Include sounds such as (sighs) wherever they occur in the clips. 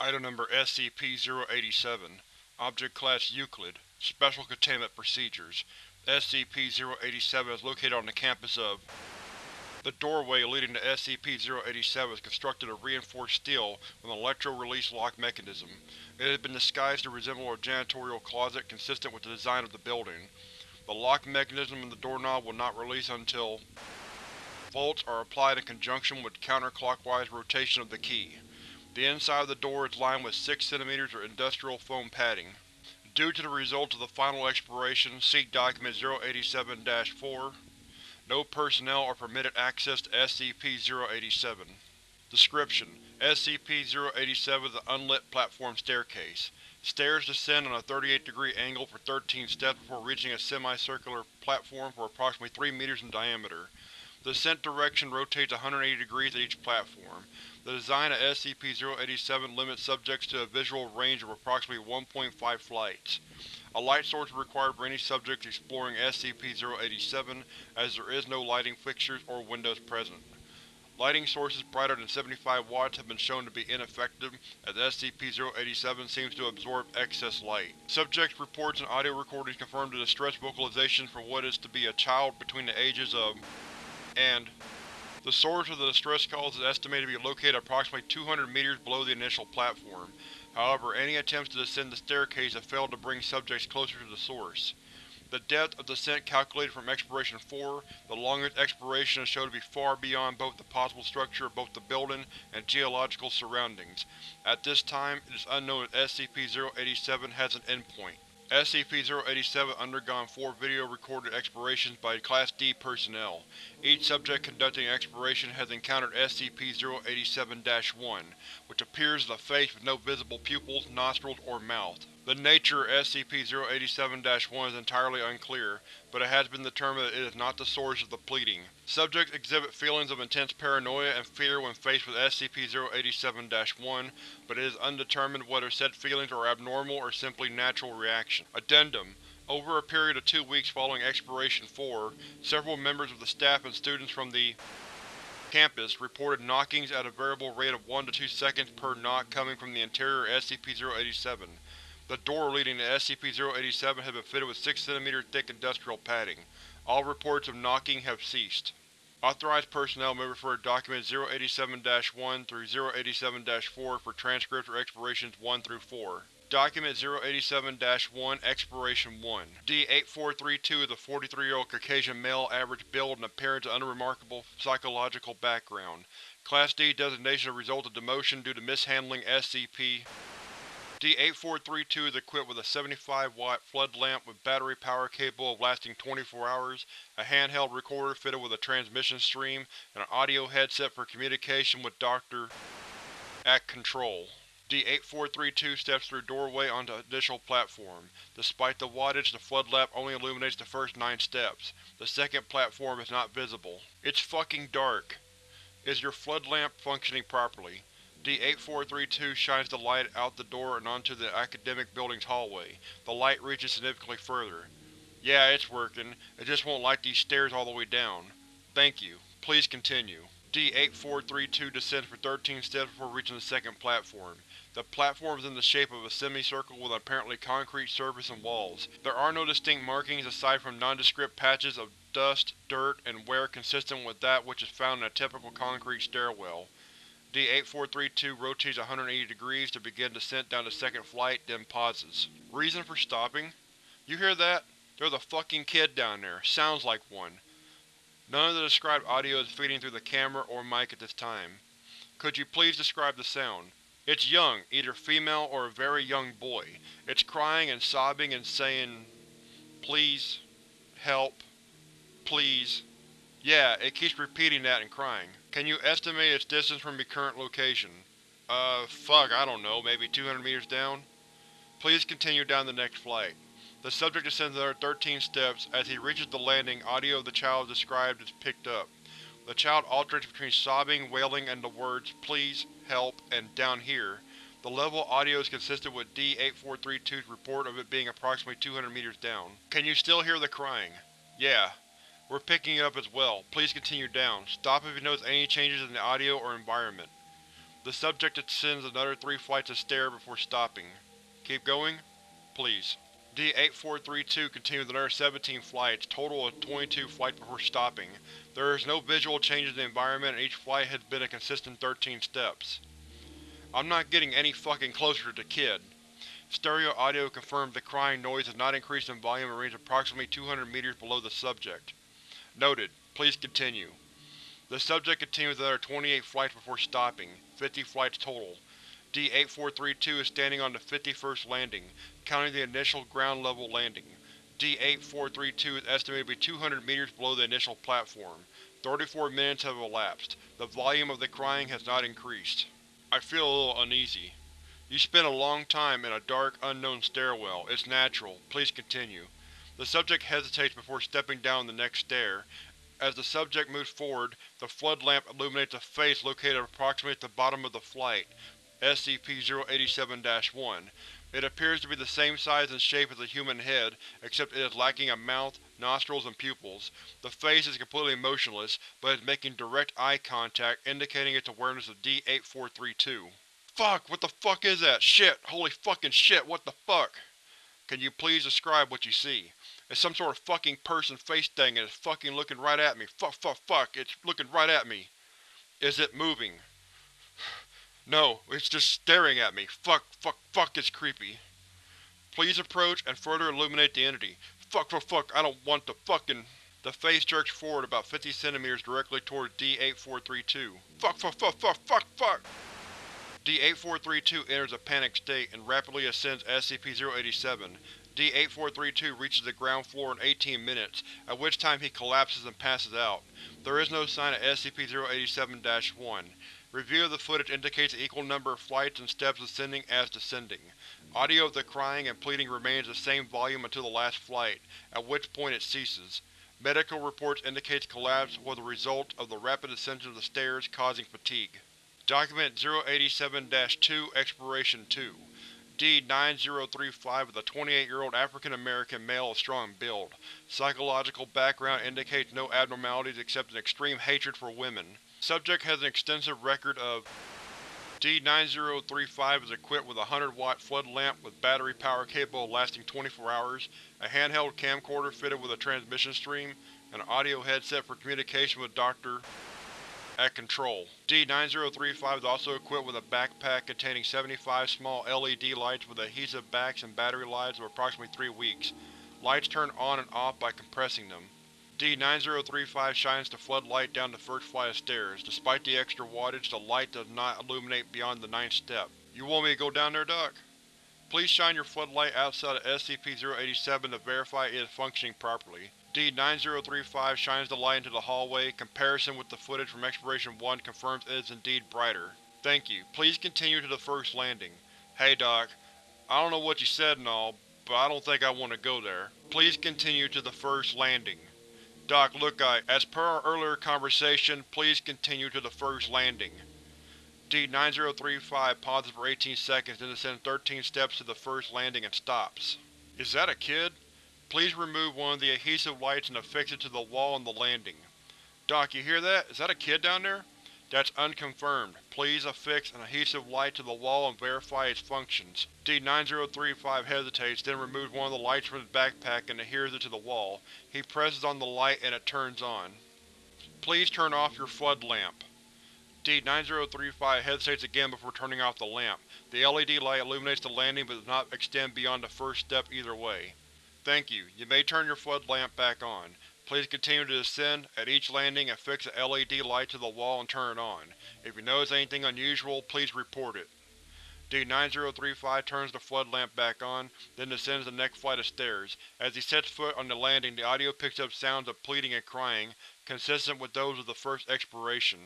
Item Number SCP-087 Object Class Euclid Special Containment Procedures SCP-087 is located on the campus of The doorway leading to SCP-087 is constructed of reinforced steel with an electro-release lock mechanism. It has been disguised to resemble a janitorial closet consistent with the design of the building. The lock mechanism and the doorknob will not release until volts are applied in conjunction with counterclockwise rotation of the key. The inside of the door is lined with 6 cm of industrial foam padding. Due to the results of the final exploration, see Document 087-4. No personnel are permitted access to SCP-087. Description: SCP-087 is an unlit platform staircase. Stairs descend on a 38 degree angle for 13 steps before reaching a semicircular platform for approximately 3 meters in diameter. The ascent direction rotates 180 degrees at each platform. The design of SCP-087 limits subjects to a visual range of approximately 1.5 flights. A light source is required for any subjects exploring SCP-087, as there is no lighting fixtures or windows present. Lighting sources brighter than 75 watts have been shown to be ineffective, as SCP-087 seems to absorb excess light. Subjects' reports and audio recordings confirm the distressed vocalization for what is to be a child between the ages of and the source of the distress calls is estimated to be located approximately 200 meters below the initial platform. However, any attempts to descend the staircase have failed to bring subjects closer to the source. The depth of descent calculated from Exploration 4, the longest exploration is shown to be far beyond both the possible structure of both the building and geological surroundings. At this time, it is unknown if SCP-087 has an endpoint. SCP-087 undergone four video-recorded explorations by Class D personnel. Each subject conducting an exploration has encountered SCP-087-1, which appears as a face with no visible pupils, nostrils, or mouth. The nature of SCP-087-1 is entirely unclear, but it has been determined that it is not the source of the pleading. Subjects exhibit feelings of intense paranoia and fear when faced with SCP-087-1, but it is undetermined whether said feelings are abnormal or simply natural reaction. Addendum over a period of two weeks following Exploration 4, several members of the staff and students from the campus reported knockings at a variable rate of 1 to 2 seconds per knock coming from the interior of SCP-087. The door leading to SCP-087 has been fitted with 6 cm thick industrial padding. All reports of knocking have ceased. Authorized personnel may refer to Document 087-1 through 087-4 for transcripts or explorations 1 through 4. Document 087-1 Exploration 1 D-8432 is a 43-year-old Caucasian male, average build and appearance and unremarkable psychological background. Class D designation a result of demotion due to mishandling SCP D-8432 is equipped with a 75-watt flood lamp with battery power capable of lasting 24 hours, a handheld recorder fitted with a transmission stream, and an audio headset for communication with Dr. at Control. D-8432 steps through doorway onto initial platform. Despite the wattage, the flood lamp only illuminates the first nine steps. The second platform is not visible. It's fucking dark. Is your flood lamp functioning properly? D-8432 shines the light out the door and onto the academic building's hallway. The light reaches significantly further. Yeah, it's working. It just won't light these stairs all the way down. Thank you. Please continue. D-8432 descends for 13 steps before reaching the second platform. The platform is in the shape of a semicircle with an apparently concrete surface and walls. There are no distinct markings aside from nondescript patches of dust, dirt, and wear consistent with that which is found in a typical concrete stairwell. D-8432 rotates 180 degrees to begin descent down the second flight, then pauses. Reason for stopping? You hear that? There's a fucking kid down there. Sounds like one. None of the described audio is feeding through the camera or mic at this time. Could you please describe the sound? It's young, either female or a very young boy. It's crying and sobbing and saying, Please. Help. Please. Yeah, it keeps repeating that and crying. Can you estimate its distance from your current location? Uh, fuck, I don't know, maybe 200 meters down? Please continue down the next flight. The subject descends another 13 steps. As he reaches the landing, audio of the child described is picked up. The child alternates between sobbing, wailing, and the words, please, help, and down here. The level audio is consistent with D-8432's report of it being approximately 200 meters down. Can you still hear the crying? Yeah. We're picking it up as well. Please continue down. Stop if you notice any changes in the audio or environment. The subject ascends another three flights of stairs before stopping. Keep going? Please. D-8432 continues another 17 flights, total of 22 flights before stopping. There is no visual change in the environment and each flight has been a consistent 13 steps. I'm not getting any fucking closer to the kid. Stereo audio confirms the crying noise has not increased in volume and remains approximately 200 meters below the subject. Noted. Please continue. The subject continues another 28 flights before stopping, 50 flights total. D-8432 is standing on the 51st landing, counting the initial ground-level landing. D-8432 is estimated to be 200 meters below the initial platform. 34 minutes have elapsed. The volume of the crying has not increased. I feel a little uneasy. You spent a long time in a dark, unknown stairwell. It's natural. Please continue. The subject hesitates before stepping down the next stair, as the subject moves forward, the flood lamp illuminates a face located approximately at the bottom of the flight, SCP-087-1. It appears to be the same size and shape as a human head, except it is lacking a mouth, nostrils, and pupils. The face is completely motionless, but is making direct eye contact, indicating its awareness of D-8432. Fuck! What the fuck is that? Shit! Holy fucking shit, what the fuck? Can you please describe what you see? It's some sort of fucking person face thing and it's fucking looking right at me. Fuck, fuck, fuck, it's looking right at me. Is it moving? (sighs) No, it's just staring at me. Fuck, fuck, fuck, it's creepy. Please approach and further illuminate the entity. Fuck, fuck, fuck, I don't want the fucking… The face jerks forward about 50 centimeters directly toward D-8432. Fuck, fuck, fuck, fuck, fuck, fuck! D-8432 enters a panicked state and rapidly ascends SCP-087, D-8432 reaches the ground floor in 18 minutes, at which time he collapses and passes out. There is no sign of SCP-087-1. Review of the footage indicates an equal number of flights and steps ascending as descending. Audio of the crying and pleading remains the same volume until the last flight, at which point it ceases. Medical reports indicate collapse was a result of the rapid ascension of the stairs causing fatigue. Document 087-2 Exploration 2 D-9035 is a 28-year-old African-American male of strong build. Psychological background indicates no abnormalities except an extreme hatred for women. Subject has an extensive record of D-9035 is equipped with a 100-watt flood lamp with battery power capable of lasting 24 hours, a handheld camcorder fitted with a transmission stream, and an audio headset for communication with Dr at Control. D-9035 is also equipped with a backpack containing 75 small LED lights with adhesive backs and battery lives of approximately 3 weeks. Lights turn on and off by compressing them. D-9035 shines the floodlight down the first flight of stairs. Despite the extra wattage, the light does not illuminate beyond the ninth step. You want me to go down there, Doc? Please shine your floodlight outside of SCP-087 to verify it is functioning properly. D-9035 shines the light into the hallway. Comparison with the footage from Exploration 1 confirms it is indeed brighter. Thank you. Please continue to the first landing. Hey Doc, I don't know what you said and all, but I don't think I want to go there. Please continue to the first landing. Doc, look guy, as per our earlier conversation, please continue to the first landing. D-9035 pauses for 18 seconds, then descends 13 steps to the first landing and stops. Is that a kid? Please remove one of the adhesive lights and affix it to the wall on the landing. Doc, you hear that? Is that a kid down there? That's unconfirmed. Please affix an adhesive light to the wall and verify its functions. D-9035 hesitates, then removes one of the lights from his backpack and adheres it to the wall. He presses on the light and it turns on. Please turn off your flood lamp. D-9035 hesitates again before turning off the lamp. The LED light illuminates the landing but does not extend beyond the first step either way. Thank you. You may turn your flood lamp back on. Please continue to descend. At each landing, affix a LED light to the wall and turn it on. If you notice anything unusual, please report it. D-9035 turns the flood lamp back on, then descends the next flight of stairs. As he sets foot on the landing, the audio picks up sounds of pleading and crying, consistent with those of the first exploration.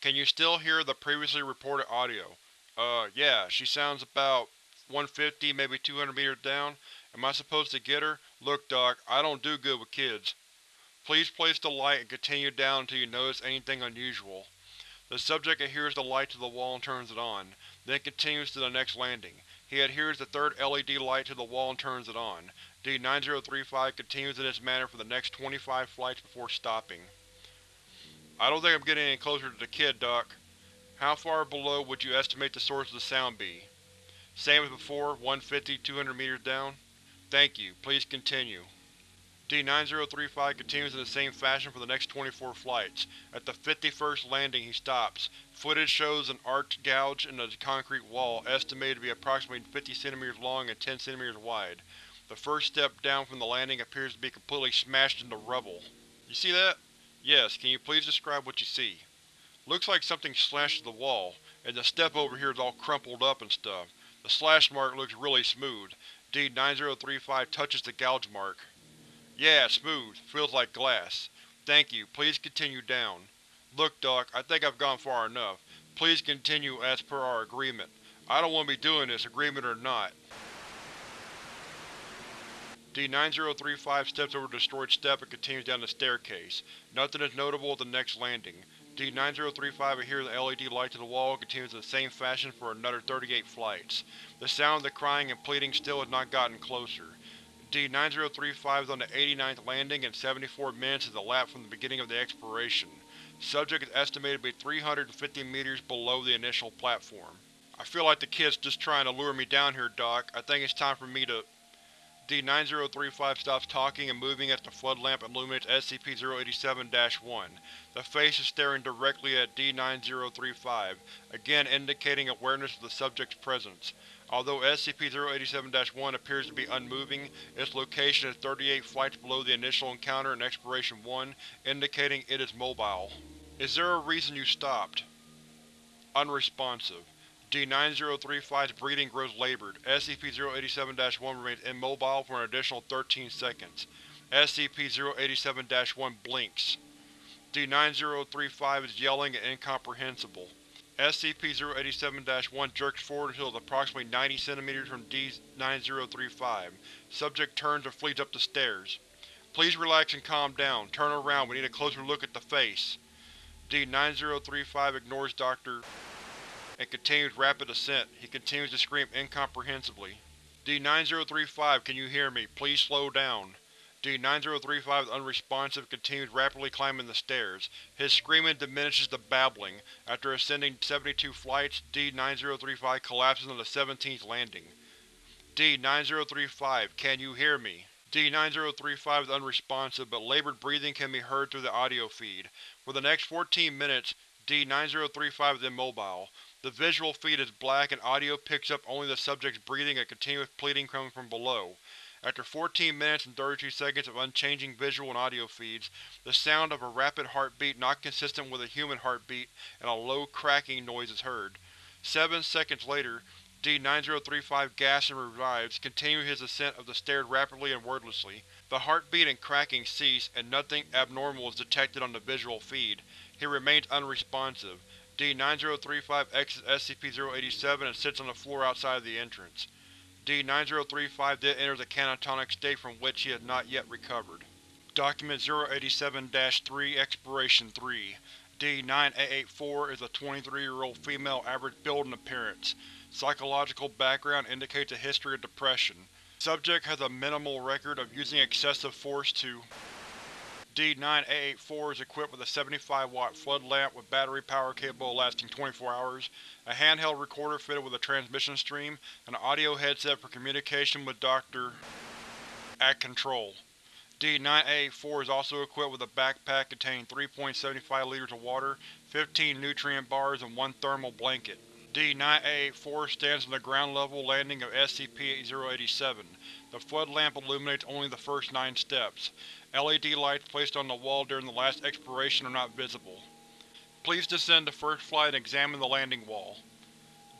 Can you still hear the previously reported audio? Uh, yeah, she sounds about 150, maybe 200 meters down. Am I supposed to get her? Look, Doc, I don't do good with kids. Please place the light and continue down until you notice anything unusual. The subject adheres the light to the wall and turns it on, then continues to the next landing. He adheres the third LED light to the wall and turns it on. D-9035 continues in this manner for the next 25 flights before stopping. I don't think I'm getting any closer to the kid, Doc. How far below would you estimate the source of the sound be? Same as before, 150, 200 meters down? Thank you. Please continue. D-9035 continues in the same fashion for the next 24 flights. At the 51st landing he stops. Footage shows an arced gouge in the concrete wall, estimated to be approximately 50 cm long and 10 cm wide. The first step down from the landing appears to be completely smashed into rubble. You see that? Yes, can you please describe what you see? Looks like something slashed the wall, and the step over here is all crumpled up and stuff. The slash mark looks really smooth. D-9035 touches the gouge mark. Yeah, smooth. Feels like glass. Thank you. Please continue down. Look, Doc, I think I've gone far enough. Please continue as per our agreement. I don't want to be doing this, agreement or not. D-9035 steps over the destroyed step and continues down the staircase. Nothing is notable at the next landing. D-9035 adheres the LED light to the wall and continues in the same fashion for another 38 flights. The sound of the crying and pleading still has not gotten closer. D-9035 is on the 89th landing and 74 minutes has elapsed from the beginning of the exploration. Subject is estimated to be 350 meters below the initial platform. I feel like the kid's just trying to lure me down here, Doc. I think it's time for me to… D-9035 stops talking and moving as the flood lamp illuminates SCP-087-1. The face is staring directly at D-9035, again indicating awareness of the subject's presence. Although SCP-087-1 appears to be unmoving, its location is 38 flights below the initial encounter in Exploration 1, indicating it is mobile. Is there a reason you stopped? Unresponsive. D-9035's breathing grows labored. SCP-087-1 remains immobile for an additional 13 seconds. SCP-087-1 blinks. D-9035 is yelling and incomprehensible. SCP-087-1 jerks forward until it is approximately 90 cm from D-9035. Subject turns and flees up the stairs. Please relax and calm down. Turn around, we need a closer look at the face. D-9035 ignores Dr. and continues rapid ascent. He continues to scream incomprehensibly. D-9035, can you hear me? Please slow down. D-9035 is unresponsive and continues rapidly climbing the stairs. His screaming diminishes to babbling. After ascending 72 flights, D-9035 collapses on the 17th landing. D-9035, can you hear me? D-9035 is unresponsive, but labored breathing can be heard through the audio feed. For the next 14 minutes, D-9035 is immobile. The visual feed is black and audio picks up only the subject's breathing and continuous pleading coming from below. After 14 minutes and 32 seconds of unchanging visual and audio feeds, the sound of a rapid heartbeat not consistent with a human heartbeat and a low cracking noise is heard. Seven seconds later, D-9035 gasps and revives, continuing his ascent of the stairs rapidly and wordlessly. The heartbeat and cracking cease, and nothing abnormal is detected on the visual feed. He remains unresponsive. D-9035 exits SCP-087 and sits on the floor outside of the entrance. D-9035 then enters a catatonic state from which he has not yet recovered. Document 087-3 Exploration 3 D-9884 is a 23-year-old female average build and appearance. Psychological background indicates a history of depression. Subject has a minimal record of using excessive force to D-9884 is equipped with a 75-watt flood lamp with battery power capable of lasting 24 hours, a handheld recorder fitted with a transmission stream, and an audio headset for communication with Dr. at Control. D-9884 is also equipped with a backpack containing 3.75 liters of water, 15 nutrient bars, and one thermal blanket. D-9884 stands on the ground level landing of SCP-087. The flood lamp illuminates only the first nine steps. LED lights placed on the wall during the last exploration are not visible. Please descend to first flight and examine the landing wall.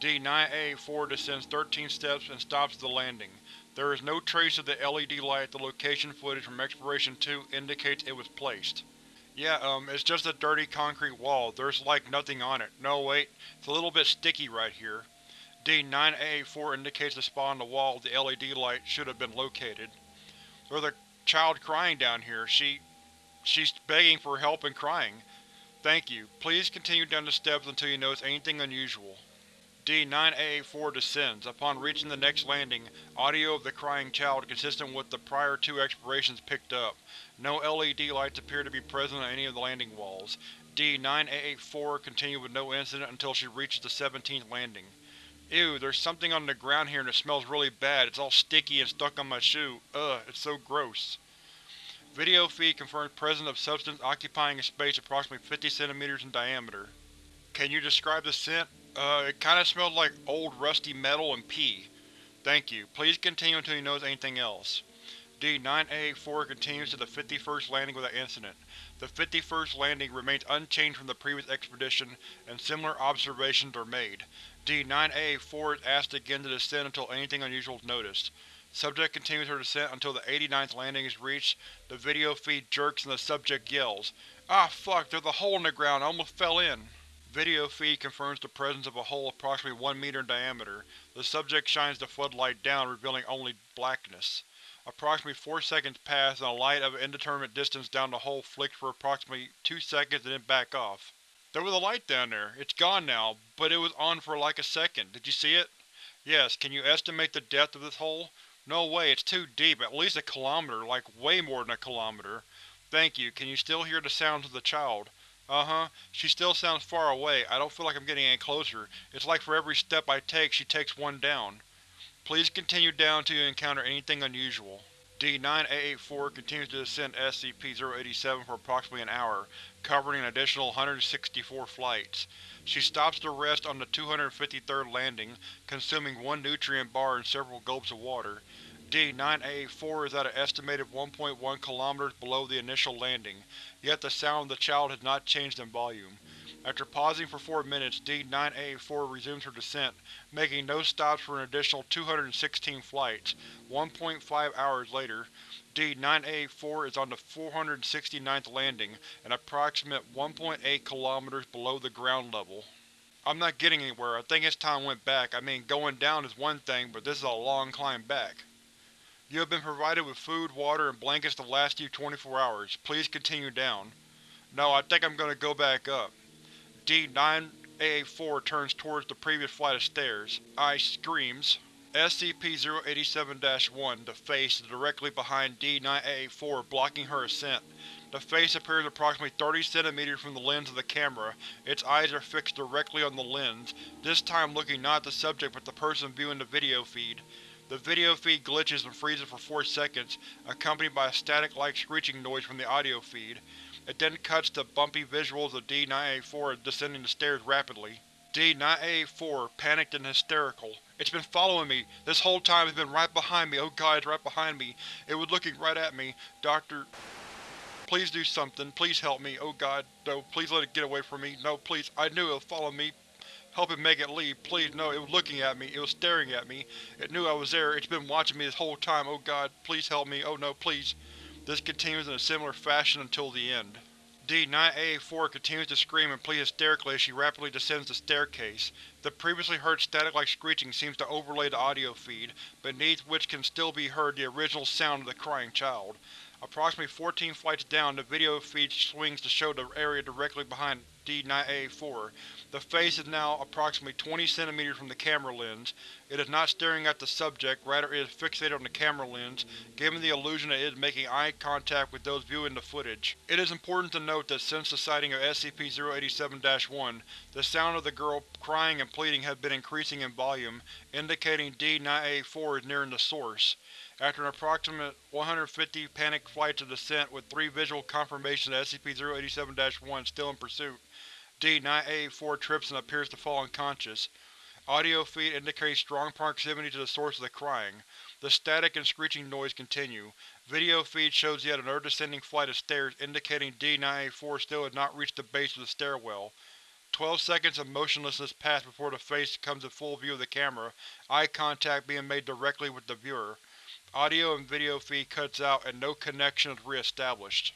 D-9884 descends 13 steps and stops at the landing. There is no trace of the LED light the location footage from Exploration 2 indicates it was placed. Yeah, um, it's just a dirty concrete wall. There's like nothing on it. No wait, it's a little bit sticky right here. D-9884 indicates the spot on the wall the LED light should have been located. There's a child crying down here. She… she's begging for help and crying. Thank you. Please continue down the steps until you notice anything unusual. D-9884 descends. Upon reaching the next landing, audio of the crying child consistent with the prior two explorations picked up. No LED lights appear to be present on any of the landing walls. D-9884 continued with no incident until she reaches the 17th landing. Ew, there's something on the ground here and it smells really bad. It's all sticky and stuck on my shoe. Ugh, it's so gross. Video feed confirms presence of substance occupying a space approximately 50 cm in diameter. Can you describe the scent? Uh, it kinda smells like old rusty metal and pee. Thank you. Please continue until you notice anything else. D-9884 continues to the 51st landing without incident. The 51st landing remains unchanged from the previous expedition, and similar observations are made. D-9884 is asked again to descend until anything unusual is noticed. Subject continues her descent until the 89th landing is reached, the video feed jerks and the subject yells, Ah fuck, there's a hole in the ground, I almost fell in! Video feed confirms the presence of a hole approximately 1 meter in diameter. The subject shines the floodlight down, revealing only blackness. Approximately 4 seconds pass and a light of an indeterminate distance down the hole flicks for approximately 2 seconds and then back off. There was a light down there. It's gone now, but it was on for like a second. Did you see it? Yes, can you estimate the depth of this hole? No way, it's too deep, at least a kilometer, like way more than a kilometer. Thank you, can you still hear the sounds of the child? Uh-huh. She still sounds far away. I don't feel like I'm getting any closer. It's like for every step I take, she takes one down. Please continue down until you encounter anything unusual. D-9884 continues to descend SCP-087 for approximately an hour, covering an additional 164 flights. She stops to rest on the 253rd landing, consuming one nutrient bar and several gulps of water. D-9884 is at an estimated 1.1 km below the initial landing, yet the sound of the child has not changed in volume. After pausing for four minutes, D-9884 resumes her descent, making no stops for an additional 216 flights. 1.5 hours later, D-9884 is on the 469th landing, an approximate 1.8 kilometers below the ground level. I'm not getting anywhere. I think it's time went back. I mean, going down is one thing, but this is a long climb back. You have been provided with food, water, and blankets to last you 24 hours. Please continue down. No, I think I'm going to go back up. D-9884 turns towards the previous flight of stairs. I screams. SCP-087-1, the face, is directly behind D-9884, blocking her ascent. The face appears approximately 30 cm from the lens of the camera. Its eyes are fixed directly on the lens, this time looking not at the subject but the person viewing the video feed. The video feed glitches and freezes for 4 seconds, accompanied by a static-like screeching noise from the audio feed. It then cuts to bumpy visuals of D-984 descending the stairs rapidly. D-984, panicked and hysterical. It's been following me. This whole time it's been right behind me. Oh god, it's right behind me. It was looking right at me. Doctor... Please do something. Please help me. Oh god, no. Please let it get away from me. No, please. I knew it would follow me. Help it make it leave. Please, no, it was looking at me. It was staring at me. It knew I was there. It's been watching me this whole time. Oh god, please help me. Oh no, please. This continues in a similar fashion until the end. D-9884 continues to scream and plead hysterically as she rapidly descends the staircase. The previously heard static-like screeching seems to overlay the audio feed, beneath which can still be heard the original sound of the crying child. Approximately 14 flights down, the video feed swings to show the area directly behind D-9884. The face is now approximately 20 cm from the camera lens. It is not staring at the subject, rather it is fixated on the camera lens, giving the illusion that it is making eye contact with those viewing the footage. It is important to note that since the sighting of SCP-087-1, the sound of the girl crying and pleading have been increasing in volume, indicating D-9884 is nearing the source. After an approximate 150 panicked flights of descent with three visual confirmations of SCP-087-1 still in pursuit, D-9884 trips and appears to fall unconscious. Audio feed indicates strong proximity to the source of the crying. The static and screeching noise continue. Video feed shows yet another descending flight of stairs indicating D-9884 still has not reached the base of the stairwell. Twelve seconds of motionlessness pass before the face comes in full view of the camera, eye contact being made directly with the viewer. Audio and video feed cuts out and no connection is re-established.